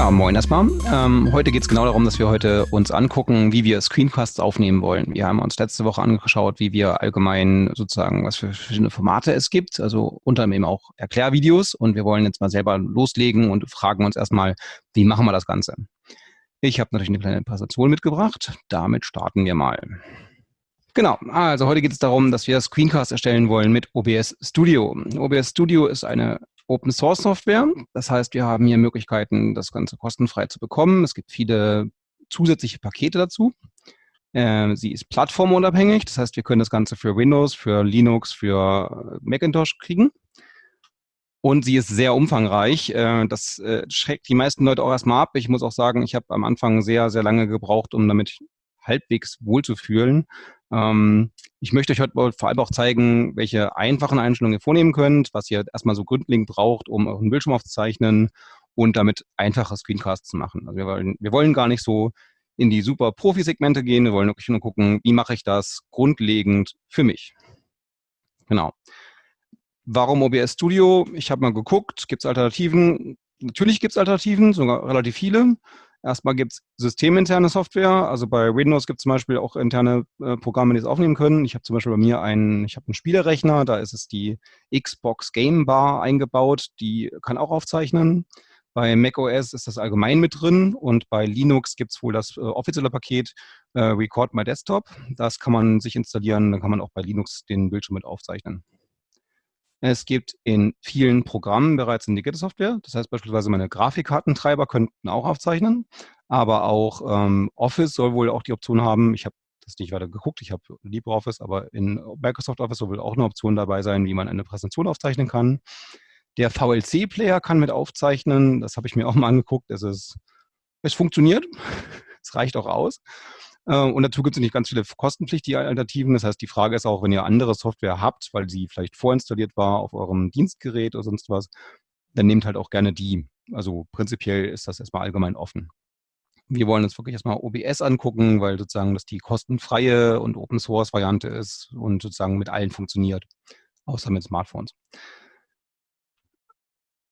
Ja, moin erstmal. Ähm, heute geht es genau darum, dass wir heute uns angucken, wie wir Screencasts aufnehmen wollen. Wir haben uns letzte Woche angeschaut, wie wir allgemein sozusagen, was für verschiedene Formate es gibt, also unter anderem auch Erklärvideos. Und wir wollen jetzt mal selber loslegen und fragen uns erstmal, wie machen wir das Ganze? Ich habe natürlich eine kleine Präsentation mitgebracht. Damit starten wir mal. Genau, also heute geht es darum, dass wir Screencasts erstellen wollen mit OBS Studio. OBS Studio ist eine Open Source Software. Das heißt, wir haben hier Möglichkeiten, das Ganze kostenfrei zu bekommen. Es gibt viele zusätzliche Pakete dazu. Äh, sie ist plattformunabhängig, das heißt, wir können das Ganze für Windows, für Linux, für Macintosh kriegen. Und sie ist sehr umfangreich. Äh, das äh, schreckt die meisten Leute auch erstmal ab. Ich muss auch sagen, ich habe am Anfang sehr, sehr lange gebraucht, um damit halbwegs wohlzufühlen. Ähm, ich möchte euch heute vor allem auch zeigen, welche einfachen Einstellungen ihr vornehmen könnt, was ihr erstmal so grundlegend braucht, um euren Bildschirm aufzuzeichnen und damit einfache Screencasts zu machen. Also wir wollen, wir wollen gar nicht so in die super Profi-Segmente gehen, wir wollen wirklich nur gucken, wie mache ich das grundlegend für mich. Genau. Warum OBS Studio? Ich habe mal geguckt, gibt es Alternativen? Natürlich gibt es Alternativen, sogar relativ viele. Erstmal gibt es systeminterne Software. Also bei Windows gibt es zum Beispiel auch interne äh, Programme, die es aufnehmen können. Ich habe zum Beispiel bei mir einen, ich habe einen Spielerechner, da ist es die Xbox Game Bar eingebaut, die kann auch aufzeichnen. Bei macOS ist das allgemein mit drin und bei Linux gibt es wohl das äh, offizielle Paket äh, Record My Desktop. Das kann man sich installieren, dann kann man auch bei Linux den Bildschirm mit aufzeichnen. Es gibt in vielen Programmen bereits integrierte Software. Das heißt beispielsweise meine Grafikkartentreiber könnten auch aufzeichnen, aber auch ähm, Office soll wohl auch die Option haben. Ich habe das nicht weiter geguckt, ich habe LibreOffice, aber in Microsoft Office soll wohl auch eine Option dabei sein, wie man eine Präsentation aufzeichnen kann. Der VLC-Player kann mit aufzeichnen. Das habe ich mir auch mal angeguckt. Es, ist, es funktioniert. es reicht auch aus. Äh, und dazu gibt es nicht ganz viele kostenpflichtige Alternativen. Das heißt, die Frage ist auch, wenn ihr andere Software habt, weil sie vielleicht vorinstalliert war auf eurem Dienstgerät oder sonst was, dann nehmt halt auch gerne die. Also prinzipiell ist das erstmal allgemein offen. Wir wollen uns wirklich erstmal OBS angucken, weil sozusagen das die kostenfreie und Open Source Variante ist und sozusagen mit allen funktioniert, außer mit Smartphones.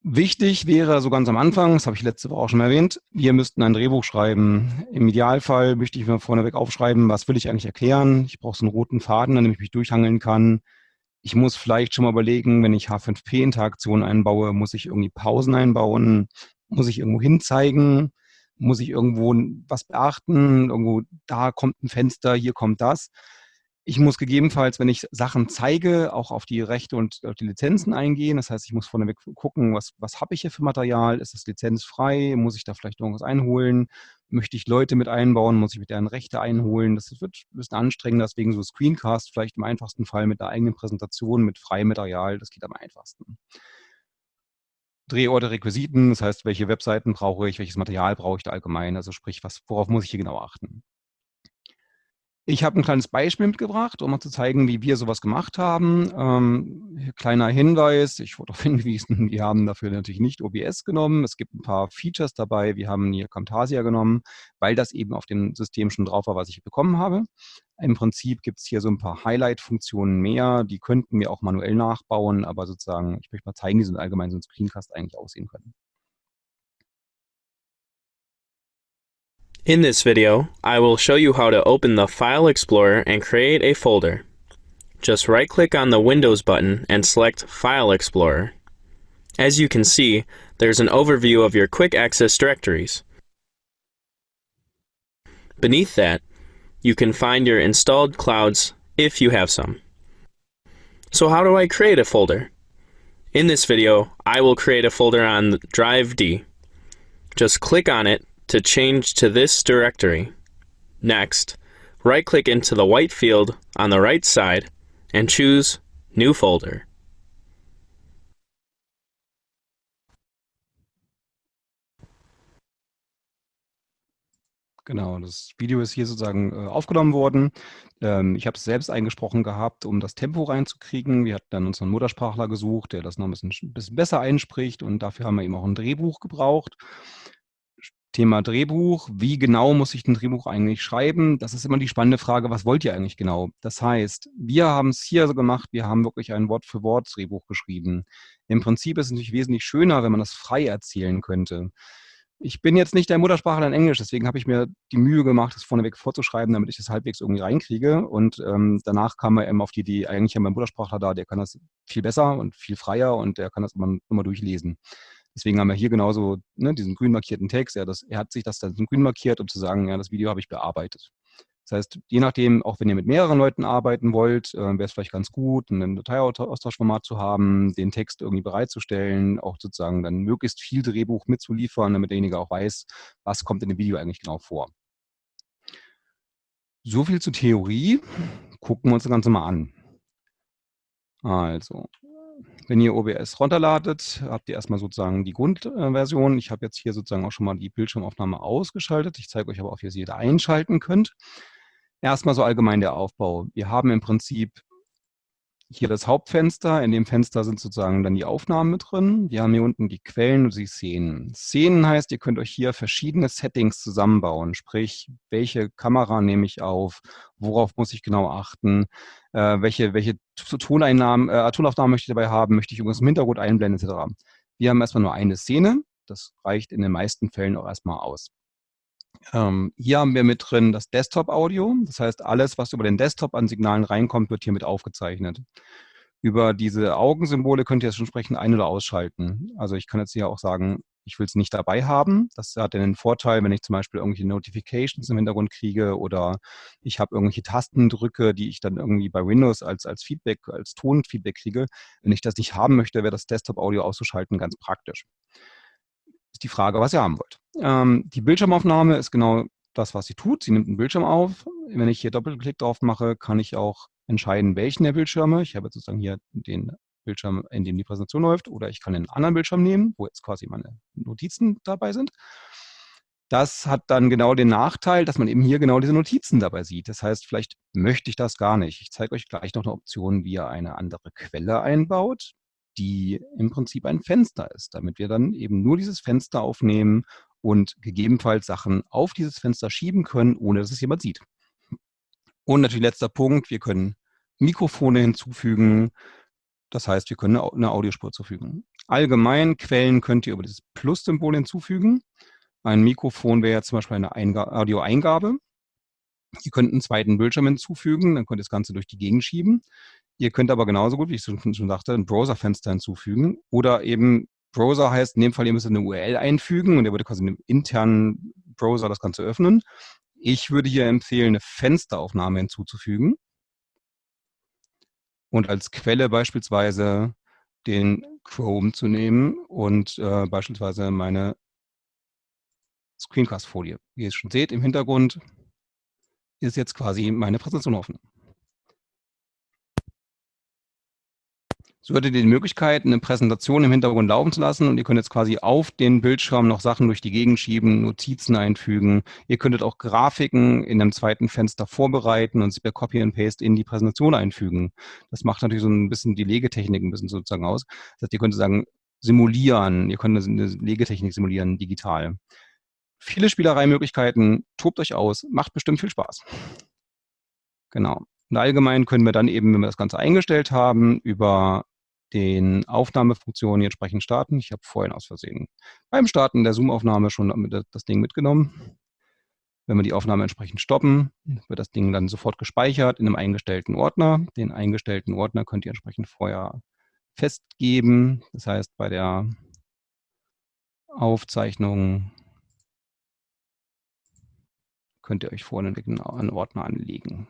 Wichtig wäre so ganz am Anfang, das habe ich letzte Woche auch schon erwähnt, wir müssten ein Drehbuch schreiben. Im Idealfall möchte ich mir vorneweg aufschreiben, was will ich eigentlich erklären. Ich brauche so einen roten Faden, an dem ich mich durchhangeln kann. Ich muss vielleicht schon mal überlegen, wenn ich H5P-Interaktionen einbaue, muss ich irgendwie Pausen einbauen, muss ich irgendwo hinzeigen, muss ich irgendwo was beachten, irgendwo da kommt ein Fenster, hier kommt das. Ich muss gegebenenfalls, wenn ich Sachen zeige, auch auf die Rechte und auf die Lizenzen eingehen. Das heißt, ich muss vorneweg gucken, was, was habe ich hier für Material? Ist es lizenzfrei? Muss ich da vielleicht irgendwas einholen? Möchte ich Leute mit einbauen? Muss ich mit deren Rechte einholen? Das wird ein bisschen anstrengender, deswegen so Screencast vielleicht im einfachsten Fall mit der eigenen Präsentation, mit freiem Material. Das geht am einfachsten. Drehorte, Requisiten, das heißt, welche Webseiten brauche ich, welches Material brauche ich da allgemein, also sprich, was, worauf muss ich hier genau achten. Ich habe ein kleines Beispiel mitgebracht, um mal zu zeigen, wie wir sowas gemacht haben. Ähm, kleiner Hinweis, ich wurde darauf hingewiesen, wir haben dafür natürlich nicht OBS genommen. Es gibt ein paar Features dabei. Wir haben hier Camtasia genommen, weil das eben auf dem System schon drauf war, was ich bekommen habe. Im Prinzip gibt es hier so ein paar Highlight-Funktionen mehr. Die könnten wir auch manuell nachbauen, aber sozusagen, ich möchte mal zeigen, wie so ein allgemein so ein Screencast eigentlich aussehen können. In this video, I will show you how to open the File Explorer and create a folder. Just right-click on the Windows button and select File Explorer. As you can see, there's an overview of your quick access directories. Beneath that, you can find your installed clouds if you have some. So how do I create a folder? In this video, I will create a folder on Drive D. Just click on it to change to this directory. Next, right-click into the white field on the right side and choose New Folder. Genau, das Video ist hier sozusagen äh, aufgenommen worden. Ähm, ich habe es selbst eingesprochen gehabt, um das Tempo reinzukriegen. Wir hatten dann unseren Muttersprachler gesucht, der das noch ein bisschen, bisschen besser einspricht und dafür haben wir eben auch ein Drehbuch gebraucht. Thema Drehbuch. Wie genau muss ich ein Drehbuch eigentlich schreiben? Das ist immer die spannende Frage, was wollt ihr eigentlich genau? Das heißt, wir haben es hier so gemacht, wir haben wirklich ein Wort-für-Wort-Drehbuch geschrieben. Im Prinzip ist es natürlich wesentlich schöner, wenn man das frei erzählen könnte. Ich bin jetzt nicht der Muttersprachler in Englisch, deswegen habe ich mir die Mühe gemacht, das vorneweg vorzuschreiben, damit ich das halbwegs irgendwie reinkriege. Und ähm, danach kam er eben auf die Idee, eigentlich haben wir einen Muttersprachler da, der kann das viel besser und viel freier und der kann das immer, immer durchlesen. Deswegen haben wir hier genauso ne, diesen grün markierten Text. Er, das, er hat sich das dann grün markiert, um zu sagen, ja, das Video habe ich bearbeitet. Das heißt, je nachdem, auch wenn ihr mit mehreren Leuten arbeiten wollt, äh, wäre es vielleicht ganz gut, ein Dateiaustauschformat zu haben, den Text irgendwie bereitzustellen, auch sozusagen dann möglichst viel Drehbuch mitzuliefern, damit derjenige auch weiß, was kommt in dem Video eigentlich genau vor. So viel zur Theorie. Gucken wir uns das Ganze mal an. Also, wenn ihr OBS runterladet, habt ihr erstmal sozusagen die Grundversion. Ich habe jetzt hier sozusagen auch schon mal die Bildschirmaufnahme ausgeschaltet. Ich zeige euch aber auch, wie ihr sie wieder einschalten könnt. Erstmal so allgemein der Aufbau. Wir haben im Prinzip hier das Hauptfenster. In dem Fenster sind sozusagen dann die Aufnahmen mit drin. Wir haben hier unten die Quellen und die Szenen. Szenen heißt, ihr könnt euch hier verschiedene Settings zusammenbauen. Sprich, welche Kamera nehme ich auf? Worauf muss ich genau achten? Äh, welche welche Toneinnahmen, äh, Tonaufnahmen möchte ich dabei haben? Möchte ich irgendwas im Hintergrund einblenden etc. Wir haben erstmal nur eine Szene. Das reicht in den meisten Fällen auch erstmal aus. Ähm, hier haben wir mit drin das Desktop-Audio. Das heißt, alles, was über den Desktop an Signalen reinkommt, wird hiermit aufgezeichnet. Über diese Augensymbole könnt ihr es entsprechend ein- oder ausschalten. Also ich kann jetzt hier auch sagen, ich will es nicht dabei haben. Das hat den Vorteil, wenn ich zum Beispiel irgendwelche Notifications im Hintergrund kriege oder ich habe irgendwelche Tasten drücke, die ich dann irgendwie bei Windows als, als Feedback, als Tonfeedback kriege. Wenn ich das nicht haben möchte, wäre das Desktop-Audio auszuschalten ganz praktisch ist die Frage, was ihr haben wollt. Ähm, die Bildschirmaufnahme ist genau das, was sie tut. Sie nimmt einen Bildschirm auf. Wenn ich hier Doppelklick drauf mache, kann ich auch entscheiden, welchen der Bildschirme. Ich habe jetzt sozusagen hier den Bildschirm, in dem die Präsentation läuft, oder ich kann einen anderen Bildschirm nehmen, wo jetzt quasi meine Notizen dabei sind. Das hat dann genau den Nachteil, dass man eben hier genau diese Notizen dabei sieht. Das heißt, vielleicht möchte ich das gar nicht. Ich zeige euch gleich noch eine Option, wie ihr eine andere Quelle einbaut die im Prinzip ein Fenster ist, damit wir dann eben nur dieses Fenster aufnehmen und gegebenenfalls Sachen auf dieses Fenster schieben können, ohne dass es jemand sieht. Und natürlich letzter Punkt, wir können Mikrofone hinzufügen. Das heißt, wir können eine Audiospur zufügen. Allgemein Quellen könnt ihr über das Plus-Symbol hinzufügen. Ein Mikrofon wäre zum Beispiel eine Audioeingabe. Ihr könnt einen zweiten Bildschirm hinzufügen, dann könnt ihr das Ganze durch die Gegend schieben. Ihr könnt aber genauso gut, wie ich schon, schon sagte, ein Browserfenster hinzufügen oder eben Browser heißt, in dem Fall, ihr müsst eine URL einfügen und der würde quasi in einem internen Browser das Ganze öffnen. Ich würde hier empfehlen, eine Fensteraufnahme hinzuzufügen und als Quelle beispielsweise den Chrome zu nehmen und äh, beispielsweise meine Screencast-Folie. Wie ihr es schon seht, im Hintergrund ist jetzt quasi meine Präsentation offen. So hättet ihr die Möglichkeit, eine Präsentation im Hintergrund laufen zu lassen und ihr könnt jetzt quasi auf den Bildschirm noch Sachen durch die Gegend schieben, Notizen einfügen. Ihr könntet auch Grafiken in einem zweiten Fenster vorbereiten und sie per Copy and Paste in die Präsentation einfügen. Das macht natürlich so ein bisschen die Legetechnik ein bisschen sozusagen aus. Das heißt, ihr könnt sagen, simulieren, ihr könnt eine Legetechnik simulieren, digital. Viele Spielereimöglichkeiten, tobt euch aus, macht bestimmt viel Spaß. Genau. Und allgemein können wir dann eben, wenn wir das Ganze eingestellt haben, über den Aufnahmefunktionen entsprechend starten. Ich habe vorhin aus Versehen beim Starten der Zoom-Aufnahme schon das Ding mitgenommen. Wenn wir die Aufnahme entsprechend stoppen, wird das Ding dann sofort gespeichert in einem eingestellten Ordner. Den eingestellten Ordner könnt ihr entsprechend vorher festgeben. Das heißt, bei der Aufzeichnung könnt ihr euch vorne einen Ordner anlegen.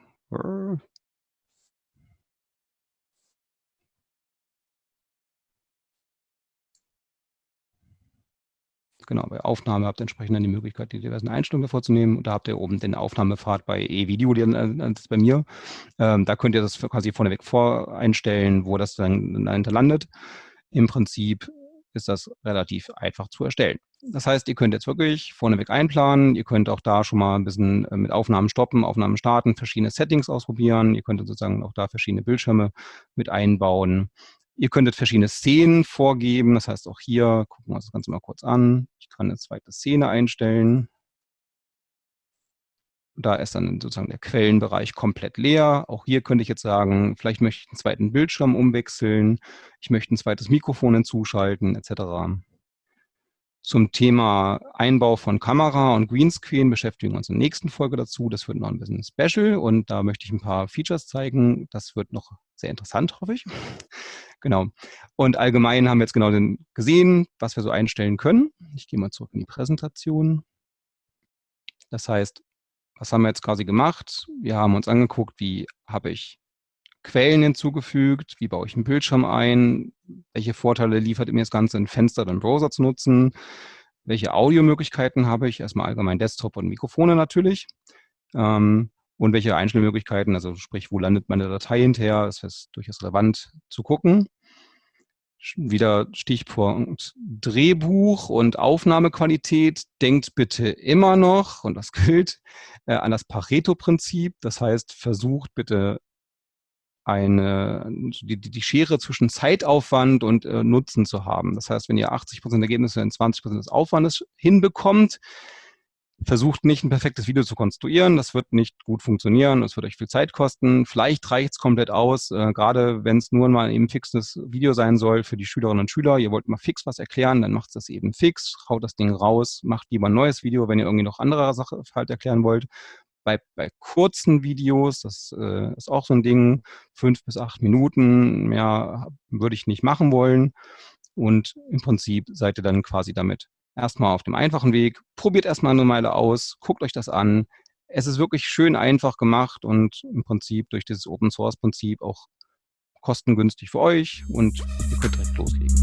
Genau, bei Aufnahme habt ihr entsprechend dann die Möglichkeit, die diversen Einstellungen vorzunehmen. Und da habt ihr oben den Aufnahmepfad bei E-Video, äh, das ist bei mir. Ähm, da könnt ihr das quasi vorneweg voreinstellen, wo das dann dahinter landet. Im Prinzip ist das relativ einfach zu erstellen. Das heißt, ihr könnt jetzt wirklich vorneweg einplanen. Ihr könnt auch da schon mal ein bisschen äh, mit Aufnahmen stoppen, Aufnahmen starten, verschiedene Settings ausprobieren. Ihr könnt sozusagen auch da verschiedene Bildschirme mit einbauen. Ihr könntet verschiedene Szenen vorgeben. Das heißt, auch hier gucken wir uns das Ganze mal kurz an. Ich kann eine zweite Szene einstellen. Da ist dann sozusagen der Quellenbereich komplett leer. Auch hier könnte ich jetzt sagen, vielleicht möchte ich einen zweiten Bildschirm umwechseln. Ich möchte ein zweites Mikrofon hinzuschalten, etc. Zum Thema Einbau von Kamera und Greenscreen beschäftigen wir uns in der nächsten Folge dazu. Das wird noch ein bisschen special und da möchte ich ein paar Features zeigen. Das wird noch sehr interessant, hoffe ich. genau. Und allgemein haben wir jetzt genau gesehen, was wir so einstellen können. Ich gehe mal zurück in die Präsentation. Das heißt, was haben wir jetzt quasi gemacht? Wir haben uns angeguckt, wie habe ich Quellen hinzugefügt, wie baue ich einen Bildschirm ein, welche Vorteile liefert mir das Ganze, ein Fenster oder einen Browser zu nutzen, welche Audiomöglichkeiten habe ich, erstmal allgemein Desktop und Mikrofone natürlich, ähm, und welche Einstellmöglichkeiten, also sprich, wo landet meine Datei hinterher, das ist durchaus relevant zu gucken. Wieder Stichpunkt Drehbuch und Aufnahmequalität. Denkt bitte immer noch, und das gilt, äh, an das Pareto-Prinzip. Das heißt, versucht bitte eine, die, die Schere zwischen Zeitaufwand und äh, Nutzen zu haben. Das heißt, wenn ihr 80 Prozent Ergebnisse in 20 Prozent des Aufwandes hinbekommt, versucht nicht ein perfektes Video zu konstruieren. Das wird nicht gut funktionieren. Es wird euch viel Zeit kosten. Vielleicht reicht es komplett aus, äh, gerade wenn es nur mal eben fixes Video sein soll für die Schülerinnen und Schüler. Ihr wollt mal fix was erklären, dann macht das eben fix, haut das Ding raus, macht lieber ein neues Video, wenn ihr irgendwie noch andere Sache halt erklären wollt bei, bei kurzen Videos, das äh, ist auch so ein Ding, fünf bis acht Minuten, mehr würde ich nicht machen wollen. Und im Prinzip seid ihr dann quasi damit erstmal auf dem einfachen Weg. Probiert erstmal eine Meile aus, guckt euch das an. Es ist wirklich schön einfach gemacht und im Prinzip durch dieses Open Source Prinzip auch kostengünstig für euch und ihr könnt direkt loslegen.